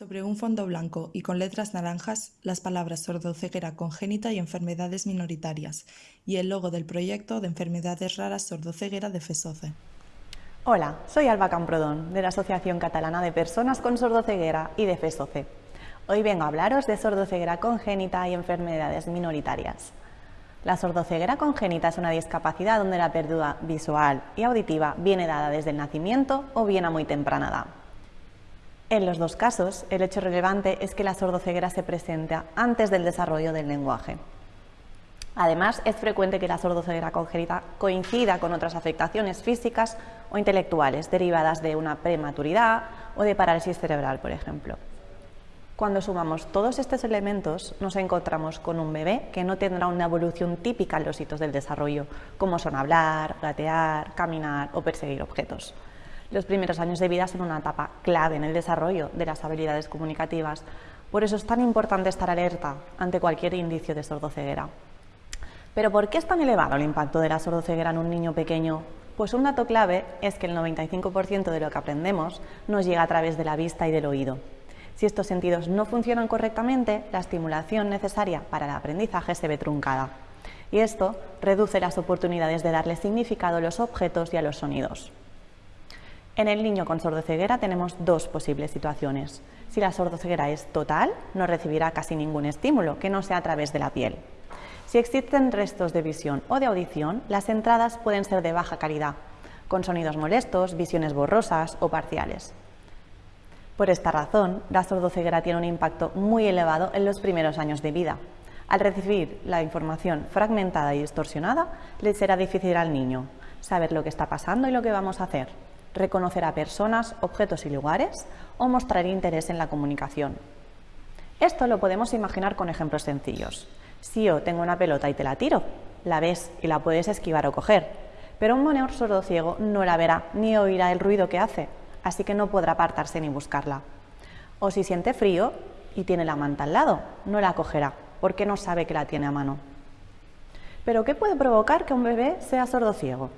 Sobre un fondo blanco y con letras naranjas, las palabras sordoceguera congénita y enfermedades minoritarias, y el logo del proyecto de enfermedades raras sordoceguera de FESOCE. Hola, soy Alba Camprodón, de la Asociación Catalana de Personas con Sordoceguera y de FESOCE. Hoy vengo a hablaros de sordoceguera congénita y enfermedades minoritarias. La sordoceguera congénita es una discapacidad donde la pérdida visual y auditiva viene dada desde el nacimiento o bien a muy temprana edad. En los dos casos, el hecho relevante es que la sordoceguera se presenta antes del desarrollo del lenguaje. Además, es frecuente que la sordoceguera congénita coincida con otras afectaciones físicas o intelectuales derivadas de una prematuridad o de parálisis cerebral, por ejemplo. Cuando sumamos todos estos elementos, nos encontramos con un bebé que no tendrá una evolución típica en los hitos del desarrollo, como son hablar, gatear, caminar o perseguir objetos. Los primeros años de vida son una etapa clave en el desarrollo de las habilidades comunicativas, por eso es tan importante estar alerta ante cualquier indicio de sordoceguera. Pero ¿por qué es tan elevado el impacto de la sordoceguera en un niño pequeño? Pues un dato clave es que el 95% de lo que aprendemos nos llega a través de la vista y del oído. Si estos sentidos no funcionan correctamente, la estimulación necesaria para el aprendizaje se ve truncada. Y esto reduce las oportunidades de darle significado a los objetos y a los sonidos. En el niño con sordoceguera tenemos dos posibles situaciones. Si la sordoceguera es total, no recibirá casi ningún estímulo que no sea a través de la piel. Si existen restos de visión o de audición, las entradas pueden ser de baja calidad, con sonidos molestos, visiones borrosas o parciales. Por esta razón, la sordoceguera tiene un impacto muy elevado en los primeros años de vida. Al recibir la información fragmentada y distorsionada, le será difícil al niño saber lo que está pasando y lo que vamos a hacer reconocer a personas, objetos y lugares o mostrar interés en la comunicación. Esto lo podemos imaginar con ejemplos sencillos. Si yo tengo una pelota y te la tiro, la ves y la puedes esquivar o coger, pero un sordo sordociego no la verá ni oirá el ruido que hace, así que no podrá apartarse ni buscarla. O si siente frío y tiene la manta al lado, no la cogerá, porque no sabe que la tiene a mano. Pero ¿qué puede provocar que un bebé sea sordociego?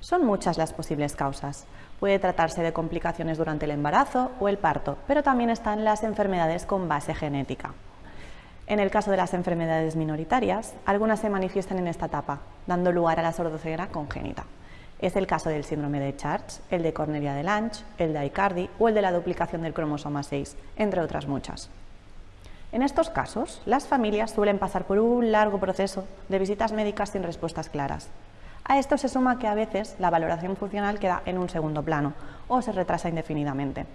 Son muchas las posibles causas. Puede tratarse de complicaciones durante el embarazo o el parto, pero también están las enfermedades con base genética. En el caso de las enfermedades minoritarias, algunas se manifiestan en esta etapa, dando lugar a la sordoceguera congénita. Es el caso del síndrome de Charge, el de Cornelia de Lange, el de Aicardi o el de la duplicación del cromosoma 6, entre otras muchas. En estos casos, las familias suelen pasar por un largo proceso de visitas médicas sin respuestas claras, a esto se suma que a veces la valoración funcional queda en un segundo plano o se retrasa indefinidamente.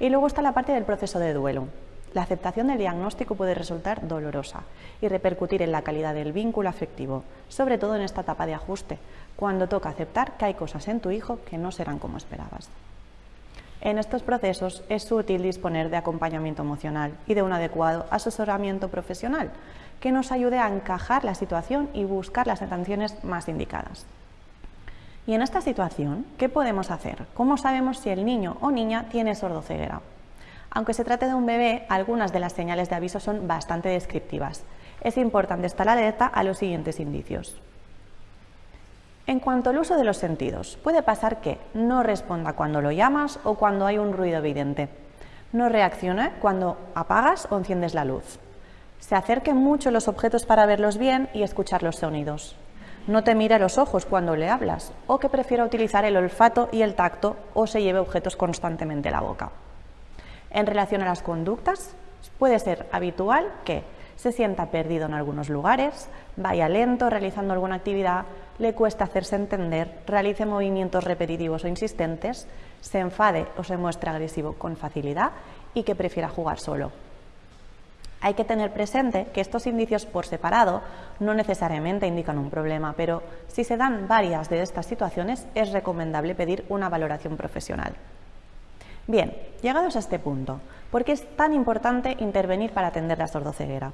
Y luego está la parte del proceso de duelo. La aceptación del diagnóstico puede resultar dolorosa y repercutir en la calidad del vínculo afectivo, sobre todo en esta etapa de ajuste, cuando toca aceptar que hay cosas en tu hijo que no serán como esperabas. En estos procesos es útil disponer de acompañamiento emocional y de un adecuado asesoramiento profesional que nos ayude a encajar la situación y buscar las atenciones más indicadas. Y en esta situación, ¿qué podemos hacer? ¿Cómo sabemos si el niño o niña tiene sordoceguera? Aunque se trate de un bebé, algunas de las señales de aviso son bastante descriptivas. Es importante estar alerta a los siguientes indicios. En cuanto al uso de los sentidos, puede pasar que no responda cuando lo llamas o cuando hay un ruido evidente. No reaccione cuando apagas o enciendes la luz. Se acerque mucho los objetos para verlos bien y escuchar los sonidos. No te mire los ojos cuando le hablas o que prefiera utilizar el olfato y el tacto o se lleve objetos constantemente a la boca. En relación a las conductas, puede ser habitual que se sienta perdido en algunos lugares, vaya lento realizando alguna actividad, le cuesta hacerse entender, realice movimientos repetitivos o insistentes, se enfade o se muestre agresivo con facilidad y que prefiera jugar solo. Hay que tener presente que estos indicios por separado no necesariamente indican un problema, pero si se dan varias de estas situaciones es recomendable pedir una valoración profesional. Bien, llegados a este punto, ¿por qué es tan importante intervenir para atender la sordoceguera?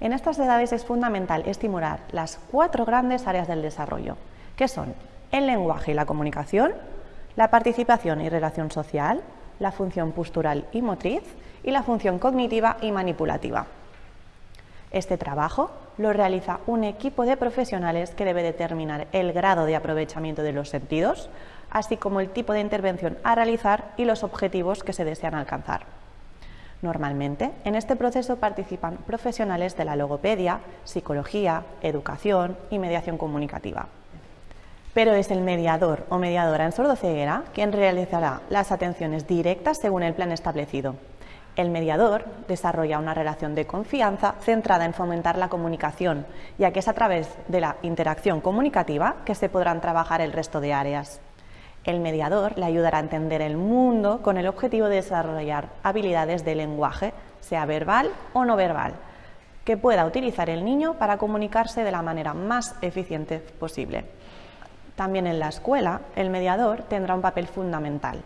En estas edades es fundamental estimular las cuatro grandes áreas del desarrollo, que son el lenguaje y la comunicación, la participación y relación social, la función postural y motriz y la función cognitiva y manipulativa. Este trabajo lo realiza un equipo de profesionales que debe determinar el grado de aprovechamiento de los sentidos, así como el tipo de intervención a realizar y los objetivos que se desean alcanzar. Normalmente, en este proceso participan profesionales de la logopedia, psicología, educación y mediación comunicativa. Pero es el mediador o mediadora en sordoceguera quien realizará las atenciones directas según el plan establecido. El mediador desarrolla una relación de confianza centrada en fomentar la comunicación, ya que es a través de la interacción comunicativa que se podrán trabajar el resto de áreas. El mediador le ayudará a entender el mundo con el objetivo de desarrollar habilidades de lenguaje, sea verbal o no verbal, que pueda utilizar el niño para comunicarse de la manera más eficiente posible. También en la escuela, el mediador tendrá un papel fundamental.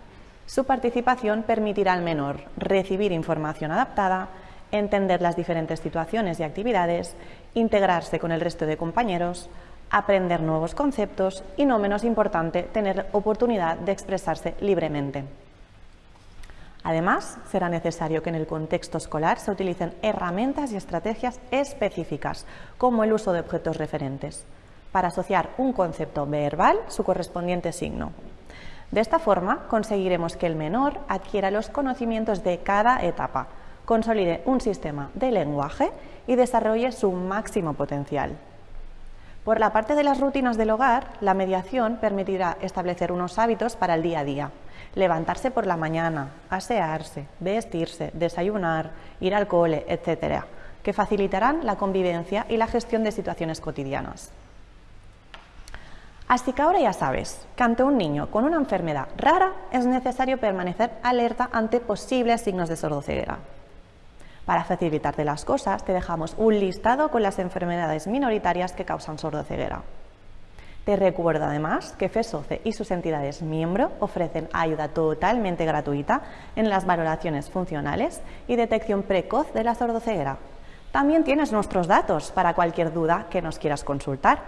Su participación permitirá al menor recibir información adaptada, entender las diferentes situaciones y actividades, integrarse con el resto de compañeros, aprender nuevos conceptos y, no menos importante, tener oportunidad de expresarse libremente. Además, será necesario que en el contexto escolar se utilicen herramientas y estrategias específicas, como el uso de objetos referentes, para asociar un concepto verbal su correspondiente signo. De esta forma, conseguiremos que el menor adquiera los conocimientos de cada etapa, consolide un sistema de lenguaje y desarrolle su máximo potencial. Por la parte de las rutinas del hogar, la mediación permitirá establecer unos hábitos para el día a día. Levantarse por la mañana, asearse, vestirse, desayunar, ir al cole, etc., que facilitarán la convivencia y la gestión de situaciones cotidianas. Así que ahora ya sabes que ante un niño con una enfermedad rara es necesario permanecer alerta ante posibles signos de sordoceguera. Para facilitarte las cosas, te dejamos un listado con las enfermedades minoritarias que causan sordoceguera. Te recuerdo además que FESOCE y sus entidades miembro ofrecen ayuda totalmente gratuita en las valoraciones funcionales y detección precoz de la sordoceguera. También tienes nuestros datos para cualquier duda que nos quieras consultar.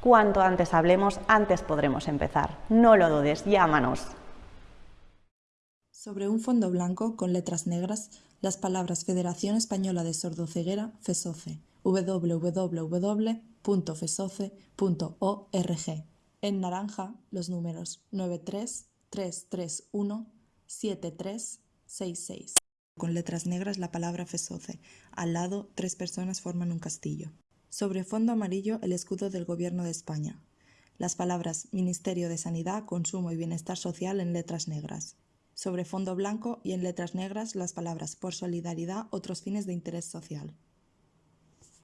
Cuanto antes hablemos, antes podremos empezar. No lo dudes, llámanos. Sobre un fondo blanco con letras negras las palabras Federación Española de Sordoceguera, FESOCE, www.fesoce.org. En naranja, los números 933317366. Con letras negras la palabra FESOCE. Al lado, tres personas forman un castillo. Sobre fondo amarillo, el escudo del Gobierno de España. Las palabras Ministerio de Sanidad, Consumo y Bienestar Social en letras negras sobre fondo blanco y en letras negras las palabras por solidaridad, otros fines de interés social.